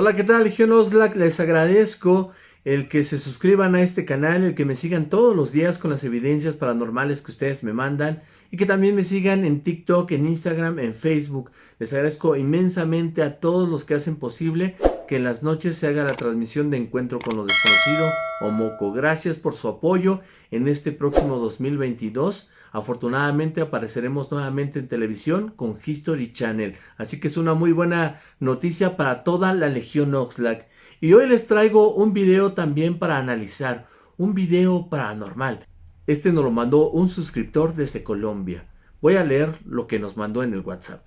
Hola, ¿qué tal, Legión Oxlack? Les agradezco el que se suscriban a este canal, el que me sigan todos los días con las evidencias paranormales que ustedes me mandan y que también me sigan en TikTok, en Instagram, en Facebook. Les agradezco inmensamente a todos los que hacen posible que en las noches se haga la transmisión de Encuentro con lo Desconocido o Moco. Gracias por su apoyo en este próximo 2022. Afortunadamente apareceremos nuevamente en televisión con History Channel, así que es una muy buena noticia para toda la Legión Oxlack. Y hoy les traigo un video también para analizar, un video paranormal. Este nos lo mandó un suscriptor desde Colombia. Voy a leer lo que nos mandó en el WhatsApp.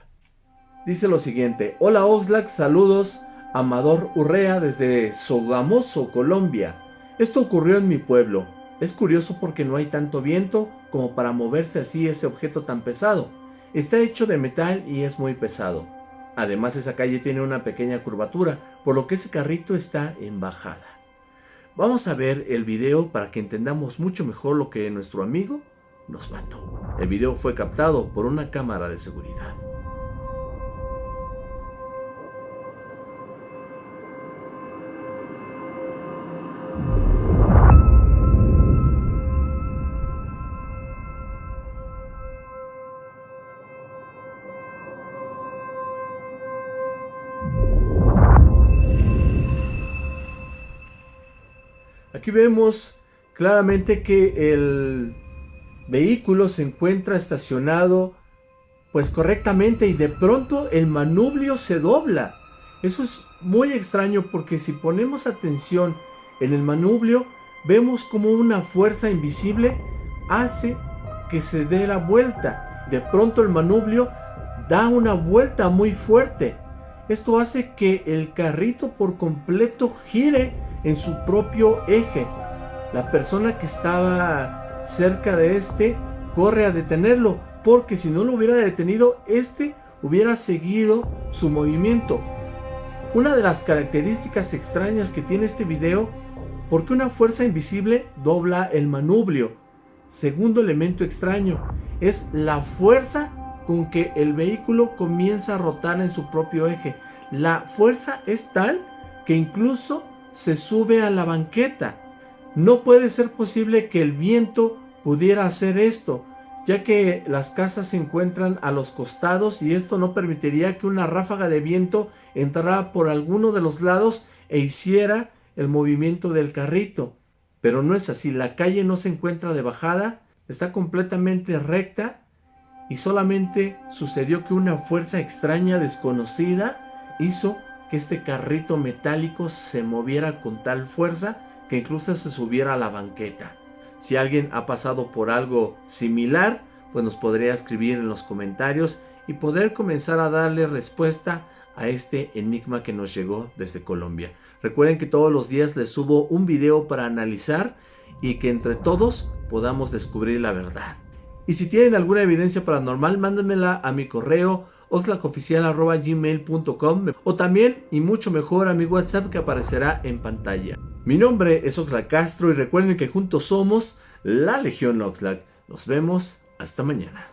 Dice lo siguiente, hola Oxlack, saludos, Amador Urrea desde Sogamoso, Colombia. Esto ocurrió en mi pueblo. Es curioso porque no hay tanto viento como para moverse así ese objeto tan pesado. Está hecho de metal y es muy pesado. Además esa calle tiene una pequeña curvatura, por lo que ese carrito está en bajada. Vamos a ver el video para que entendamos mucho mejor lo que nuestro amigo nos mandó. El video fue captado por una cámara de seguridad. Aquí vemos claramente que el vehículo se encuentra estacionado pues correctamente y de pronto el manubrio se dobla. Eso es muy extraño porque si ponemos atención en el manubrio vemos como una fuerza invisible hace que se dé la vuelta. De pronto el manubrio da una vuelta muy fuerte. Esto hace que el carrito por completo gire en su propio eje. La persona que estaba cerca de este corre a detenerlo, porque si no lo hubiera detenido, este hubiera seguido su movimiento. Una de las características extrañas que tiene este video, porque una fuerza invisible dobla el manubrio. Segundo elemento extraño, es la fuerza con que el vehículo comienza a rotar en su propio eje. La fuerza es tal que incluso se sube a la banqueta. No puede ser posible que el viento pudiera hacer esto, ya que las casas se encuentran a los costados y esto no permitiría que una ráfaga de viento entrara por alguno de los lados e hiciera el movimiento del carrito. Pero no es así, la calle no se encuentra de bajada, está completamente recta y solamente sucedió que una fuerza extraña desconocida hizo que este carrito metálico se moviera con tal fuerza que incluso se subiera a la banqueta. Si alguien ha pasado por algo similar, pues nos podría escribir en los comentarios y poder comenzar a darle respuesta a este enigma que nos llegó desde Colombia. Recuerden que todos los días les subo un video para analizar y que entre todos podamos descubrir la verdad. Y si tienen alguna evidencia paranormal, mándenmela a mi correo oxlacoficial.gmail.com o también y mucho mejor a mi WhatsApp que aparecerá en pantalla. Mi nombre es Oxlack Castro y recuerden que juntos somos la Legión Oxlack. Nos vemos hasta mañana.